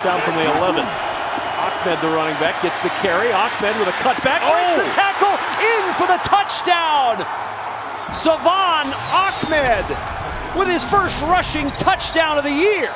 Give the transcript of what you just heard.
Down from the 11. Ahmed, the running back, gets the carry. Ahmed with a cutback, breaks a oh. tackle, in for the touchdown. Salvon Ahmed with his first rushing touchdown of the year.